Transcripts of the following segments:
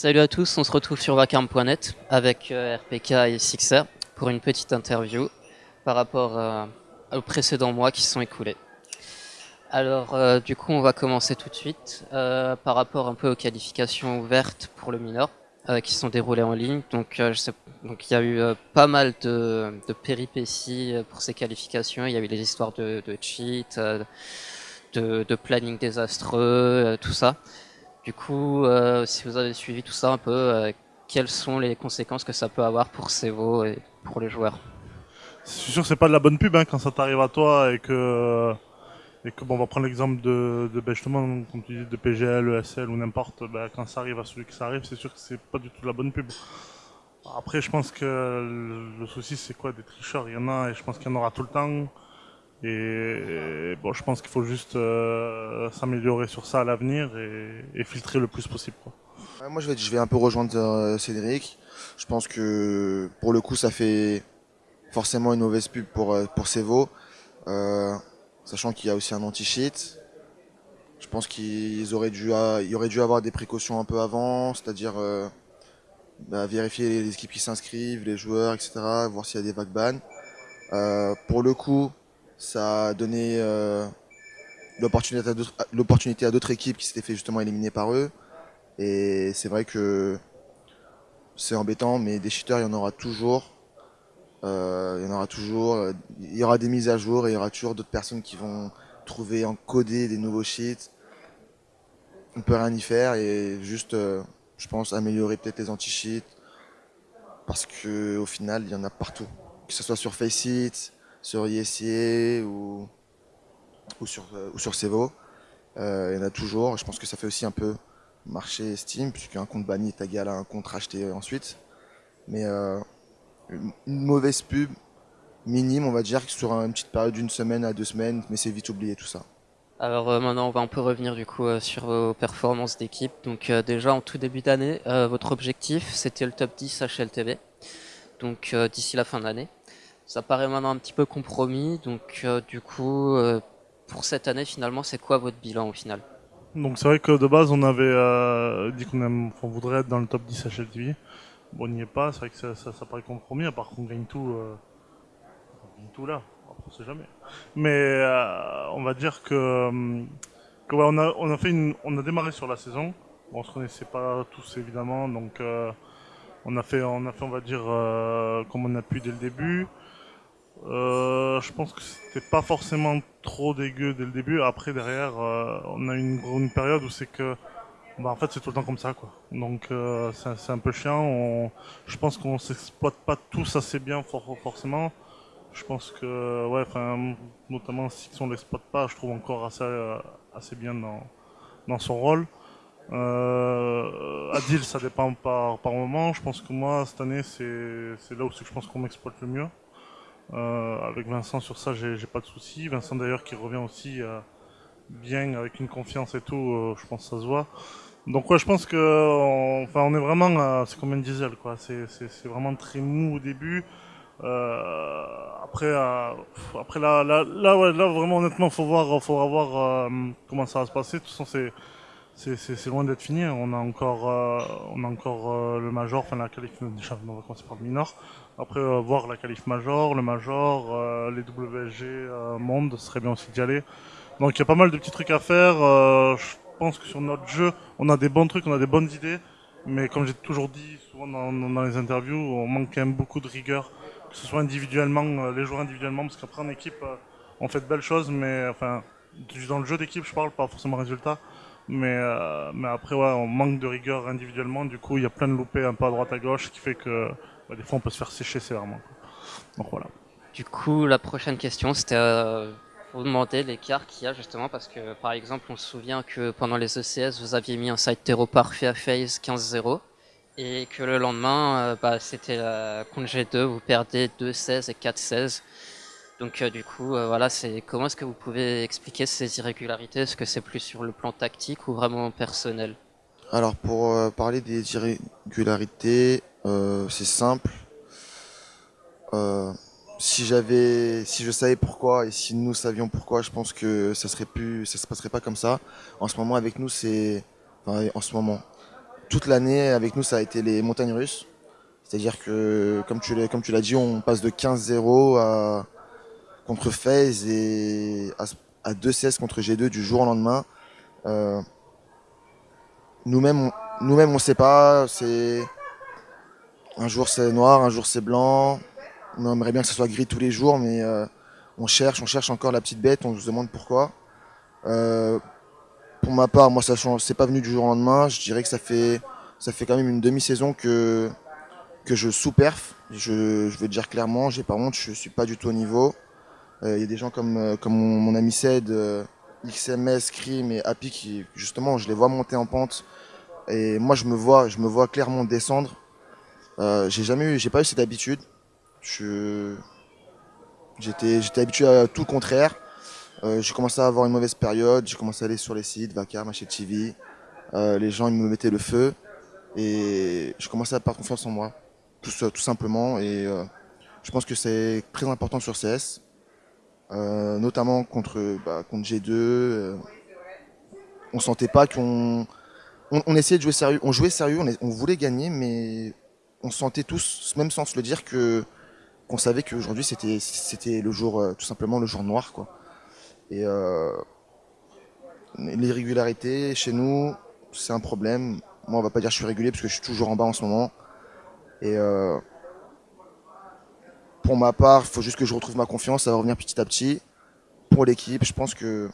Salut à tous, on se retrouve sur vacarme.net avec euh, RPK et Sixer pour une petite interview par rapport euh, aux précédents mois qui sont écoulés. Alors euh, du coup on va commencer tout de suite par rapport un peu aux qualifications ouvertes pour le minor qui sont déroulées en ligne. Donc, il y a eu pas mal de, péripéties pour ces qualifications. Il y a eu les histoires de, de cheat, de, planning désastreux, tout ça. Du coup, euh, si vous avez suivi tout ça un peu, euh, quelles sont les conséquences que ça peut avoir pour Sevo et pour les joueurs C'est sûr que c'est pas de la bonne pub hein, quand ça t'arrive à toi et que et que bon, on va prendre l'exemple de, de ben, justement, comme tu dis, de PGL, ESL ou n'importe, ben, quand ça arrive à celui qui ça arrive, c'est sûr que c'est pas du tout la bonne pub. Après, je pense que le souci, c'est quoi Des tricheurs, il y en a, et je pense qu'il y en aura tout le temps. Et, bon, je pense qu'il faut juste euh, s'améliorer sur ça à l'avenir et, filtrer le plus possible. Quoi. moi, je vais, je vais un peu rejoindre euh, Cédric. Je pense que pour le coup, ça fait forcément une mauvaise pub pour, euh, pour Sevo, sachant qu'il y a aussi un anti-cheat. Je pense qu'ils auraient dû, il aurait dû avoir des précautions un peu avant, c'est-à-dire bah, vérifier les équipes qui s'inscrivent, les joueurs, etc., voir s'il y a des vagues ban. pour le coup, ça a donné euh, l'opportunité à d'autres équipes qui s'étaient fait justement éliminer par eux. Et c'est vrai que c'est embêtant, mais des cheaters, il y en aura toujours. Euh, il y en aura toujours. Il y aura des mises à jour et il y aura toujours d'autres personnes qui vont trouver, encoder des nouveaux cheats. On peut rien y faire et juste, euh, je pense, améliorer peut-être les anti-cheats. Parce que au final, il y en a partout. Que ce soit sur Faceit, sur ISIA ou, sur, euh, ou Sevo. Euh, il y en a toujours. Je pense que ça fait aussi un peu marcher Steam, puisqu'un compte banni est égal à un compte racheté ensuite. Mais euh, une mauvaise pub minime, on va dire, sur une petite période d'une semaine à deux semaines, mais c'est vite oublié tout ça. Alors maintenant, on va un peu revenir du coup sur vos performances d'équipe. Donc déjà en tout début d'année, votre objectif c'était le top 10 HLTV. Donc d'ici la fin de l'année. Ça paraît maintenant un petit peu compromis, donc euh, du coup, euh, pour cette année, finalement, c'est quoi votre bilan au final? Donc c'est vrai que de base, on avait euh, dit qu'on voudrait être dans le top 10 HLTV. Bon, on n'y est pas, c'est vrai que ça, ça, paraît compromis, à part qu'on gagne tout, on gagne tout là, on sait jamais. Mais on va dire que, on, a, on a démarré sur la saison, bon, on se connaissait pas tous évidemment, donc on a fait, on a fait, on va dire, comme on a pu dès le début. Euh, je pense que c'était pas forcément trop dégueu dès le début. Après, derrière, euh, on a une, période où c'est que, bah, en fait, c'est tout le temps comme ça, quoi. Donc, euh, c'est un peu chiant. On, je pense qu'on s'exploite pas tous assez bien, forcément. Je pense que, ouais, enfin, notamment si on l'exploite pas, je trouve encore assez, bien dans, son rôle. Adil, ça dépend par moment. Je pense que moi, cette année, c'est là où je pense qu'on m'exploite le mieux. Euh, avec Vincent sur ça, j'ai pas de soucis. Vincent d'ailleurs qui revient aussi euh, bien avec une confiance et tout, euh, je pense que ça se voit. Donc ouais, je pense que, on, enfin, on est vraiment, c'est comme un diesel quoi. C'est vraiment très mou au début. après, après là, là, là, vraiment honnêtement, faut voir, faut voir comment ça va se passer. De toute façon, c'est c'est loin d'être fini. On a encore, euh, on a encore euh, le major, enfin la qualif. Déjà, on va commencer par le minor. Après, euh, voir la qualif major, le major, les WSG monde, ce serait bien aussi d'y aller. Donc il y a pas mal de petits trucs à faire. je pense que sur notre jeu, on a des bons trucs, on a des bonnes idées. Mais comme j'ai toujours dit souvent dans, les interviews, on manque quand même beaucoup de rigueur, que ce soit individuellement, les joueurs individuellement, parce qu'après en équipe, on fait de belles choses, mais enfin, dans le jeu d'équipe, je parle, pas forcément résultat. Mais, euh, mais après, on manque de rigueur individuellement. Du coup, il y a plein de loupés un peu à droite à gauche, qui fait que bah, des fois, on peut se faire sécher sévèrement. Donc voilà. Du coup, la prochaine question, c'était euh, vous demander l'écart qu'il y a justement, parce que par exemple, on se souvient que pendant les ECS, vous aviez mis un site terreau parfait à phase 15-0, et que le lendemain, euh, bah, c'était la contre G2, vous perdez 2-16 et 4-16. Donc euh, du coup, euh, voilà, c'est comment est-ce que vous pouvez expliquer ces irrégularités? Est-ce que c'est plus sur le plan tactique ou vraiment personnel? Alors pour euh, parler des irrégularités, c'est simple. si j'avais, si je savais pourquoi et si nous savions pourquoi, je pense que ça serait plus, ça se passerait pas comme ça. En ce moment, avec nous, c'est, enfin, en ce moment, toute l'année avec nous, ça a été les montagnes russes. C'est-à-dire que, comme tu l'as, comme tu l'as dit, on passe de 15-0 à contre FaZe et à, à 2-16 contre G2 du jour au lendemain. Euh, nous-mêmes, on- nous-mêmes, on sait pas. Un jour c'est noir, un jour c'est blanc. On aimerait bien que ce soit gris tous les jours, mais euh, on cherche, on cherche encore la petite bête. On se demande pourquoi. Euh, pour ma part, moi, ça c'est pas venu du jour au lendemain. Je dirais que ça fait, ça fait quand même une demi-saison que que je sous-perf. Je, je veux dire clairement, j'ai pas honte, je suis pas du tout au niveau. Euh, Il y a des gens comme, euh, comme mon, ami Ced, euh, XMS, Scream et Happy qui, justement, je les vois monter en pente. Et moi, je me vois, je me vois clairement descendre. J'ai jamais eu, j'ai pas eu cette habitude. J'étais, habitué à tout le contraire. J'ai commencé à avoir une mauvaise période. J'ai commencé à aller sur les sites, Vacar, Machet TV. Les gens, ils me mettaient le feu. Et je commençais à perdre confiance en moi. Tout, tout simplement. Et je pense que c'est très important sur CS. Euh, notamment contre, bah, contre G2. euh, on sentait pas qu'on. On, essayait de jouer sérieux. On jouait sérieux, on, voulait gagner, mais on sentait tous, même sans se le dire, que qu'on savait qu'aujourd'hui c'était c'était le jour, euh, tout simplement le jour noir, quoi. Et euh, l'irrégularité chez nous, c'est un problème. Moi, on va pas dire que je suis régulier parce que je suis toujours en bas en ce moment. Euh, pour ma part, il faut juste que je retrouve ma confiance, ça va revenir petit à petit. Pour l'équipe, je pense que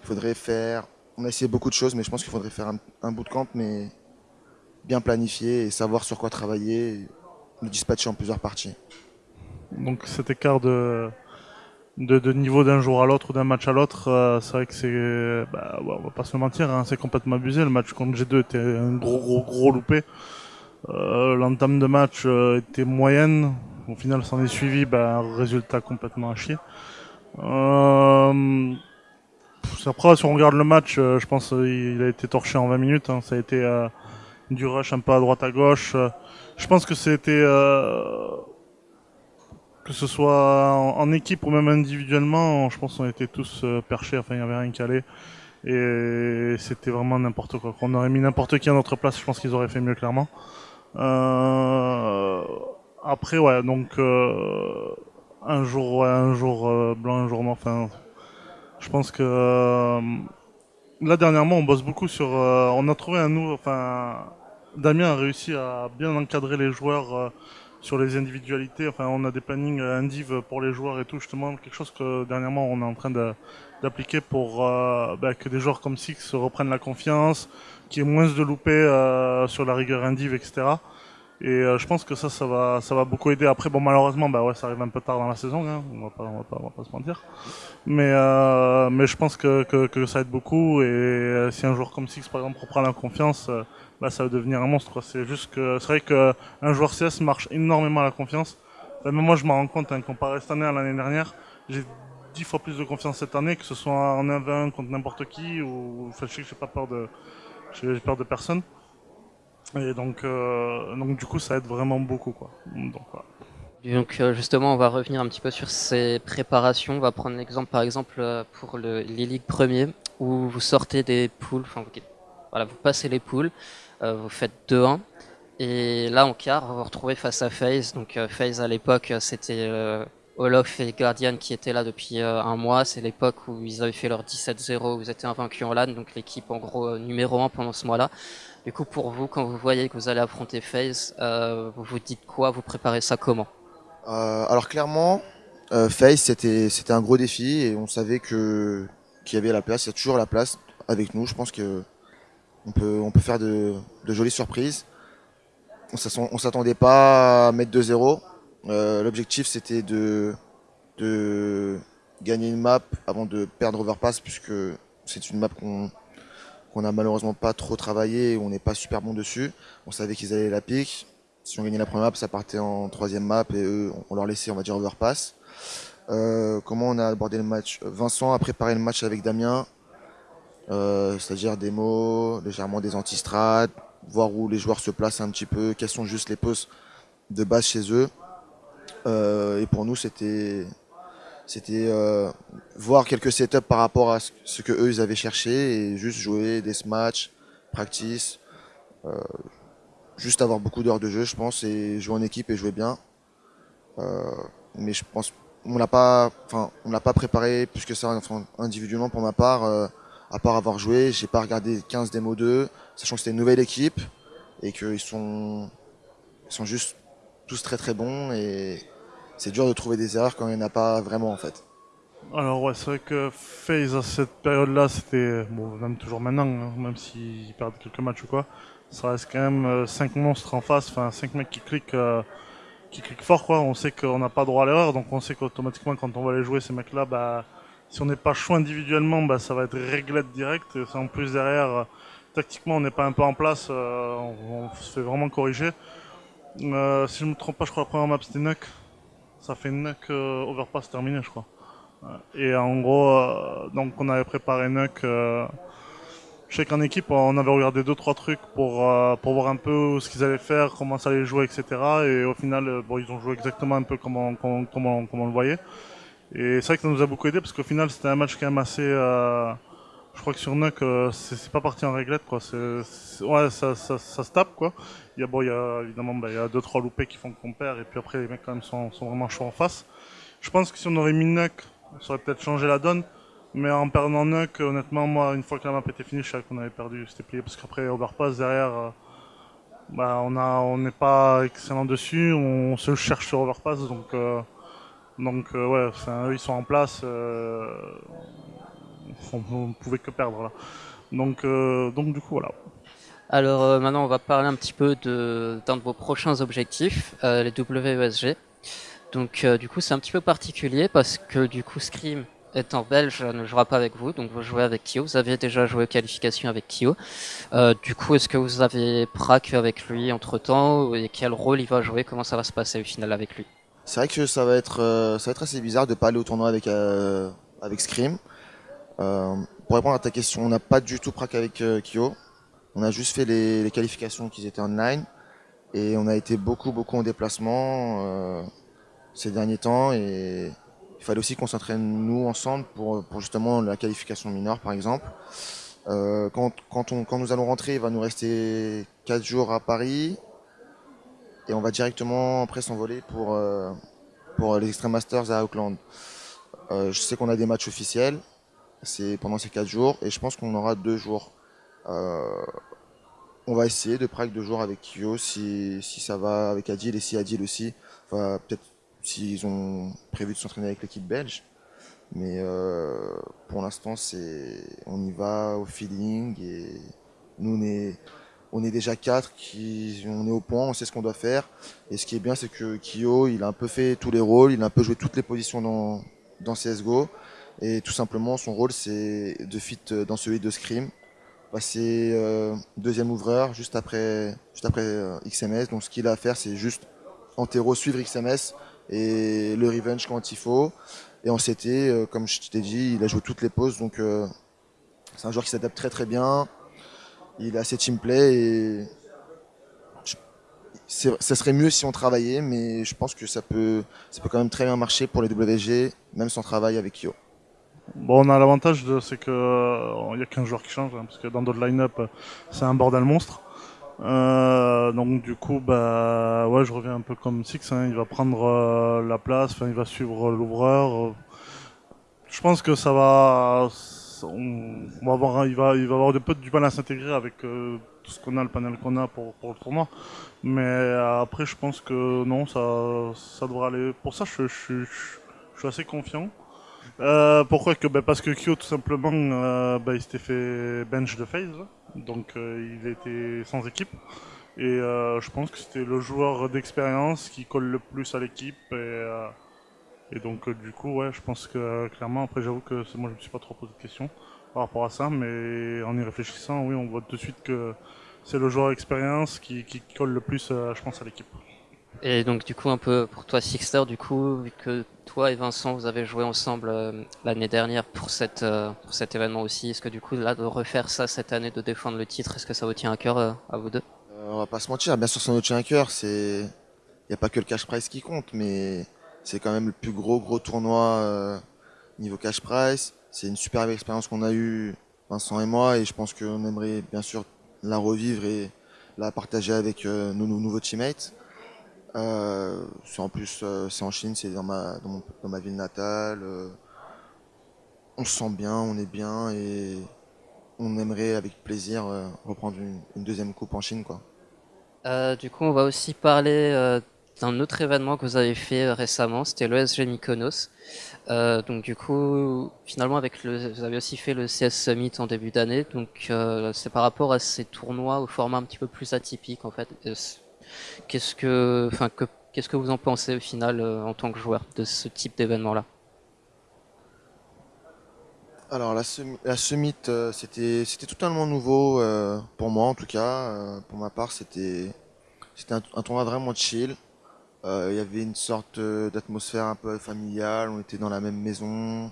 il faudrait faire. On a essayé beaucoup de choses, mais je pense qu'il faudrait faire un, un bootcamp, mais bien planifié et savoir sur quoi travailler, et le dispatcher en plusieurs parties. Donc cet écart de, de, de niveau d'un jour à l'autre ou d'un match à l'autre, euh, c'est vrai que c'est, bah, ouais, on va pas se mentir, hein, c'est complètement abusé. Le match contre G2 était un gros gros gros loupé. Euh, L'entame de match euh, était moyenne. Au final, s'en est suivi bah, un résultat complètement à chier. Euh, après, si on regarde le match, euh, je pense qu'il a été torché en 20 minutes. hein. Ça a été euh, du rush un peu à droite à gauche. Euh, je pense que c'était euh, que ce soit en, équipe ou même individuellement, je pense qu'on était tous euh, perchés, enfin il n'y avait rien allait. Et c'était vraiment n'importe quoi. Qu'on aurait mis n'importe qui à notre place, je pense qu'ils auraient fait mieux clairement. Euh, après ouais, donc euh, un jour ouais, un jour euh, blanc, un jour noir, enfin je pense que là dernièrement on bosse beaucoup sur on a trouvé un nouveau enfin Damien a réussi à bien encadrer les joueurs sur les individualités. Enfin, on a des plannings euh, indiv pour les joueurs et tout, justement, quelque chose que dernièrement on est en train d'appliquer pour euh, bah, que des joueurs comme Six reprennent la confiance, qu'il y ait moins de loupés euh, sur la rigueur indiv, etc. Et euh, je pense que ça, ça va, ça va beaucoup aider. Après, bon, malheureusement, bah ouais, ça arrive un peu tard dans la saison, hein, on va pas, on va pas, on va pas se mentir. Mais, mais je pense que, que, que ça aide beaucoup. Et si un joueur comme Six, par exemple, reprend la confiance, bah, ça va devenir un monstre. C'est juste que c'est vrai que un joueur CS marche énormément à la confiance. Enfin, même moi, je m'en rends compte, hein, comparé cette année à l'année dernière, j'ai dix fois plus de confiance cette année, que ce soit en 1v1 contre n'importe qui, ou enfin, je sais que j'ai pas peur de, j'ai peur de personne. Et donc, euh, donc du coup, ça aide vraiment beaucoup, quoi. Donc, euh, justement, on va revenir un petit peu sur ces préparations. On va prendre l'exemple, par exemple, euh, pour le, les ligues premiers, où vous sortez des poules, enfin, vous, voilà, vous passez les poules, euh, vous faites 2-1, et là, en quart, vous vous retrouvez face à FaZe. Donc euh, FaZe, à l'époque, euh, c'était Olof et Guardian qui étaient là depuis un mois. C'est l'époque où ils avaient fait leur 17-0, vous étiez invaincus en LAN, donc l'équipe en gros numéro 1 pendant ce mois-là. Du coup, pour vous, quand vous voyez que vous allez affronter FaZe, vous vous dites quoi? Vous préparez ça comment? Alors clairement, euh, Face c'était un gros défi et on savait qu'il y avait la place, il y a toujours la place avec nous. Je pense que on peut faire de, jolies surprises. On on s'attendait pas à mettre 2-0. Euh, L'objectif c'était de gagner une map avant de perdre Overpass puisque c'est une map qu'on qu'on a malheureusement pas trop travaillé on n'est pas super bon dessus. On savait qu'ils allaient la pique. Si on gagnait la première map, ça partait en troisième map et eux, on leur laissait, on va dire, overpass. Euh, comment on a abordé le match? Vincent a préparé le match avec Damien, euh, c'est-à-dire des mots, légèrement des antistrades, voir où les joueurs se placent un petit peu, quelles sont juste les poses de base chez eux. Euh, et pour nous, c'était c'était euh, voir quelques setups par rapport à ce que eux ils avaient cherché et juste jouer des matchs, practice, euh, juste avoir beaucoup d'heures de jeu, je pense, et jouer en équipe et jouer bien. Euh, mais je pense on l'a pas, enfin, on l'a pas préparé plus que ça individuellement pour ma part. À part avoir joué, j'ai pas regardé 15 démos 2, sachant que c'était une nouvelle équipe et qu'ils sont, ils sont juste tous très très bons et c'est dur de trouver des erreurs quand il n'y en a pas vraiment en fait. Alors ouais, c'est vrai que FaZe à cette période-là, c'était, bon, même toujours maintenant, hein, même s'ils perdent quelques matchs ou quoi, ça reste quand même 5 euh, monstres en face, enfin 5 mecs qui cliquent, euh, qui cliquent fort quoi. On sait qu'on n'a pas droit à l'erreur, donc on sait qu'automatiquement quand on va aller jouer ces mecs-là, bah, si on n'est pas chaud individuellement, bah, ça va être réglette direct. Et en plus derrière, euh, tactiquement on n'est pas un peu en place, on, on, se fait vraiment corriger. si je me trompe pas, je crois que la première map c'était Nuck. Ça fait Nuck overpass terminé je crois. Et en gros, euh, donc on avait préparé Nuck. Euh, je sais qu'en équipe, on avait regardé deux trois trucs pour euh, pour voir un peu ce qu'ils allaient faire, comment ça allait jouer, etc. Et au final, bon, ils ont joué exactement un peu comme on, comme, on, le voyait. Et c'est vrai que ça nous a beaucoup aidé parce qu'au final, c'était un match quand même assez. je crois que sur Nuck, c'est pas parti en réglette, quoi. ouais, ça, ça, ça, se tape, quoi. Il y a bon, il y a évidemment, bah, il y a deux trois loupés qui font qu'on perd, et puis après les mecs quand même sont, sont vraiment chauds en face. Je pense que si on aurait mis Nuck ça aurait peut-être changé la donne. Mais en perdant Nuck, honnêtement, moi, une fois que la map était finie, je savais qu'on avait perdu. C'était plié parce qu'après, Overpass, derrière, euh, bah, on a, on n'est pas excellent dessus. On se cherche sur Overpass. Donc, euh, donc euh, ouais, ils sont en place. on ne pouvait que perdre là. Donc, donc du coup, voilà. Alors maintenant, on va parler un petit peu d'un de, vos prochains objectifs, les WESG. Donc euh, du coup c'est un petit peu particulier parce que du coup Scream étant belge ne jouera pas avec vous, donc vous jouez avec Kyo. Vous aviez déjà joué qualification avec Kyo. Euh, du coup, est-ce que vous avez prac avec lui entre temps et quel rôle il va jouer? Comment ça va se passer au final avec lui? C'est vrai que ça va être euh, ça va être assez bizarre de pas aller au tournoi avec avec Scream. pour répondre à ta question, on n'a pas du tout prac avec Kyo. On a juste fait les, qualifications qui étaient online et on a été beaucoup beaucoup en déplacement ces derniers temps et il fallait aussi qu'on s'entraîne nous ensemble pour, pour, justement la qualification mineure par exemple. Euh, quand, quand, on, quand nous allons rentrer, il va nous rester 4 jours à Paris et on va directement après s'envoler pour, euh, pour les Extreme Masters à Auckland. Euh, je sais qu'on a des matchs officiels c'est pendant ces 4 jours et je pense qu'on aura 2 jours. Euh, on va essayer de prague deux jours avec Kyo si, si ça va avec Adil et si Adil aussi va peut-être s'ils ont prévu de s'entraîner avec l'équipe belge. Mais pour l'instant, on y va au feeling et nous on est on est déjà quatre qui on est au point, on sait ce qu'on doit faire. Et ce qui est bien, c'est que Kyo, il a un peu fait tous les rôles, il a un peu joué toutes les positions dans dans CS:GO. Et tout simplement, son rôle, c'est de fit dans celui de Scream, passer euh, deuxième ouvreur juste après juste après euh, XMS. Donc ce qu'il a à faire, c'est juste en terreau suivre XMS et le revenge quand il faut. Et en CT, euh, comme je t'ai dit, il a joué toutes les poses, donc c'est un joueur qui s'adapte très très bien. Il a assez team play et ça serait mieux si on travaillait, mais je pense que ça peut, ça peut quand même très bien marcher pour les WG, même sans travail avec Kyo. Bon, on a l'avantage, c'est qu'il euh, n'y a qu'un joueur qui change, hein, parce que dans d'autres line-up, c'est un bordel monstre. Euh, donc du coup, bah ouais, je reviens un peu comme Six. Hein, il va prendre euh, la place, il va suivre l'ouvreur. Je pense que ça va, on, va avoir, il va, il va avoir du mal à s'intégrer avec euh, tout ce qu'on a, le panel qu'on a pour, pour le tournoi. Mais après, je pense que non, ça, ça devrait aller. Pour ça, je, je, suis assez confiant. Euh, pourquoi que? Bah Parce que Kyo, tout simplement, euh, bah, il s'était fait bench de phase, donc euh, il était sans équipe. Et euh, je pense que c'était le joueur d'expérience qui colle le plus à l'équipe. Et, euh, et, donc, du coup, ouais, je pense que clairement, après, j'avoue que moi, je me suis pas trop posé de questions par rapport à ça, mais en y réfléchissant, oui, on voit tout de suite que c'est le joueur d'expérience qui, qui, colle le plus, je pense, à l'équipe. Et donc du coup un peu pour toi Sixter, du coup vu que toi et Vincent vous avez joué ensemble euh, l'année dernière pour cette euh, pour cet événement aussi, est-ce que du coup là de refaire ça cette année de défendre le titre, est-ce que ça vous tient à cœur euh, à vous deux? On va pas se mentir, bien sûr ça nous tient à cœur, c'est il y a pas que le cash prize qui compte, mais c'est quand même le plus gros gros tournoi euh, niveau cash price. C'est une superbe expérience qu'on a eue, Vincent et moi, et je pense qu'on aimerait bien sûr la revivre et la partager avec nos, nos, nouveaux teammates. c'est en plus c'est en Chine, c'est dans ma, ville natale. on se sent bien, on est bien et on aimerait avec plaisir euh, reprendre une, deuxième coupe en Chine. Quoi. Euh, du coup, on va aussi parler euh, d'un autre événement que vous avez fait récemment, c'était l'OSG Mykonos. donc du coup, finalement, avec le, vous avez aussi fait le CS Summit en début d'année. Donc c'est par rapport à ces tournois au format un petit peu plus atypique en fait. Qu'est-ce que, enfin, que, qu'est-ce que vous en pensez au final en tant que joueur de ce type d'événement-là? Alors la, la Summit, euh, c'était totalement nouveau euh, pour moi en tout cas. Euh, pour ma part, c'était un, un, tournoi vraiment chill. Il y avait une sorte d'atmosphère un peu familiale. On était dans la même maison.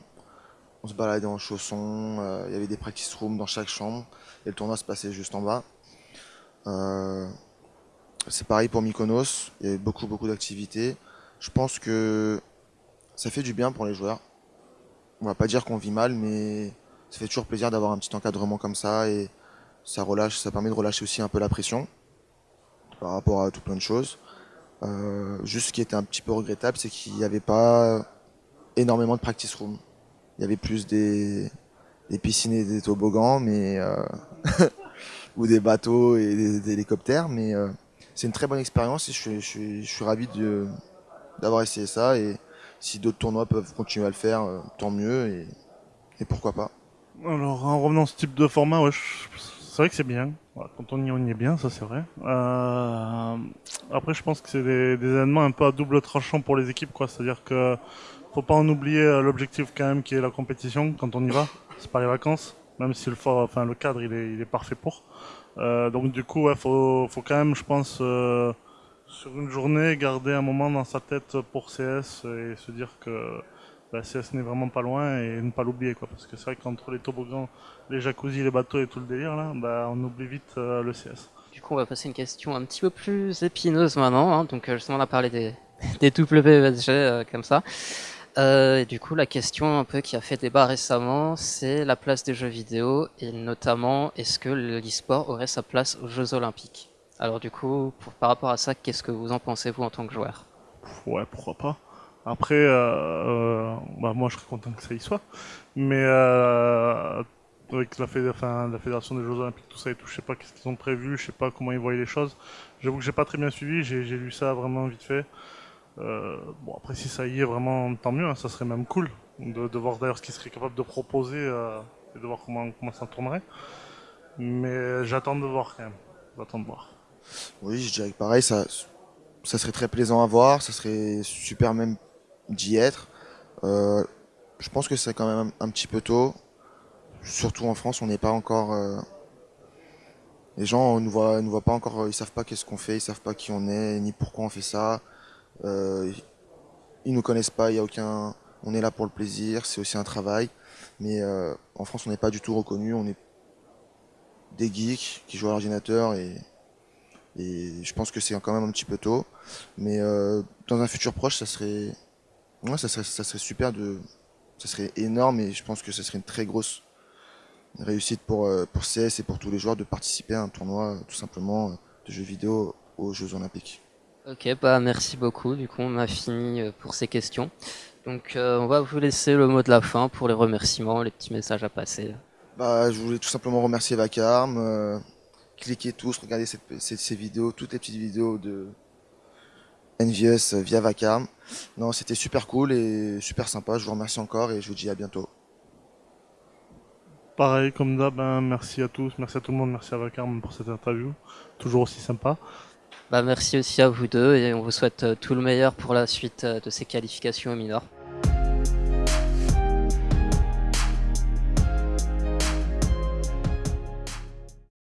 On se baladait en chaussons. Il y avait des practice rooms dans chaque chambre. Et le tournoi se passait juste en bas. C'est pareil pour Mykonos. Il y avait beaucoup beaucoup d'activités. Je pense que ça fait du bien pour les joueurs on va pas dire qu'on vit mal, mais ça fait toujours plaisir d'avoir un petit encadrement comme ça et ça relâche, ça permet de relâcher aussi un peu la pression par rapport à tout plein de choses. Euh, juste ce qui était un petit peu regrettable, c'est qu'il n'y avait pas énormément de practice room. Il y avait plus des, piscines et des toboggans, euh, ou des bateaux et des, hélicoptères, mais euh, c'est une très bonne expérience et je suis, ravi d'avoir essayé ça et si d'autres tournois peuvent continuer à le faire, tant mieux et, pourquoi pas. Alors en revenant à ce type de format, ouais, c'est vrai que c'est bien. Quand on y, est bien, ça c'est vrai. Euh, après, je pense que c'est des, événements un peu à double tranchant pour les équipes, quoi. C'est-à-dire que faut pas en oublier euh, l'objectif quand même qui est la compétition quand on y va. C'est pas les vacances, même si le, cadre il est, parfait pour. donc du coup, faut, faut quand même, je pense sur une journée, garder un moment dans sa tête pour CS et se dire que la CS n'est vraiment pas loin et ne pas l'oublier quoi parce que c'est vrai qu'entre les toboggans, les jacuzzi, les bateaux et tout le délire là, bah, on oublie vite euh, le CS. Du coup on va passer une question un petit peu plus épineuse maintenant, hein. donc euh, justement on a parlé des, des WSG euh, comme ça. et du coup la question un peu qui a fait débat récemment c'est la place des jeux vidéo et notamment est-ce que l'e-sport aurait sa place aux Jeux Olympiques? Alors du coup, par rapport à ça, qu'est-ce que vous en pensez vous en tant que joueur? Ouais, pourquoi pas. Après, euh, euh, bah, moi je serais content que ça y soit, mais euh, avec la, fédération des Jeux Olympiques, tout ça et tout, je sais pas qu'est-ce qu'ils ont prévu, je sais pas comment ils voient les choses. J'avoue que j'ai pas très bien suivi, j'ai lu ça vraiment vite fait. bon après si ça y est vraiment tant mieux, hein, ça serait même cool de, voir d'ailleurs ce qu'ils seraient capables de proposer et de voir comment, comment ça tournerait. Mais j'attends de voir quand même, j'attends de voir. Oui, je dirais que pareil, ça, ça serait très plaisant à voir, ça serait super même d'y être. Euh, je pense que c'est quand même un, petit peu tôt. Surtout en France, on n'est pas encore. Euh, les gens ne voient, nous voient pas encore, ils savent pas qu'est-ce qu'on fait, ils savent pas qui on est, ni pourquoi on fait ça. Euh, ils nous connaissent pas, il y a aucun. On est là pour le plaisir, c'est aussi un travail. Mais euh, en France, on n'est pas du tout reconnu, on est des geeks qui jouent à l'ordinateur et et je pense que c'est quand même un petit peu tôt. Mais dans un futur proche, ça serait, ouais, ça serait, ça serait super de, ça serait énorme et je pense que ça serait une très grosse réussite pour, euh, pour CS et pour tous les joueurs de participer à un tournoi tout simplement de jeux vidéo aux Jeux Olympiques. Ok, bah merci beaucoup. Du coup, on a fini euh, pour ces questions. Donc, on va vous laisser le mot de la fin pour les remerciements, les petits messages à passer. Bah, je voulais tout simplement remercier Vacarme, cliquez tous, regardez ces vidéos, toutes les petites vidéos de Envious via Vacarme. Non, c'était super cool et super sympa. Je vous remercie encore et je vous dis à bientôt. Pareil, comme d'hab, ben, merci à tous, merci à tout le monde, merci à Vacarme pour cette interview, toujours aussi sympa. Bah, merci aussi à vous deux et on vous souhaite euh, tout le meilleur pour la suite euh, de ces qualifications au minor.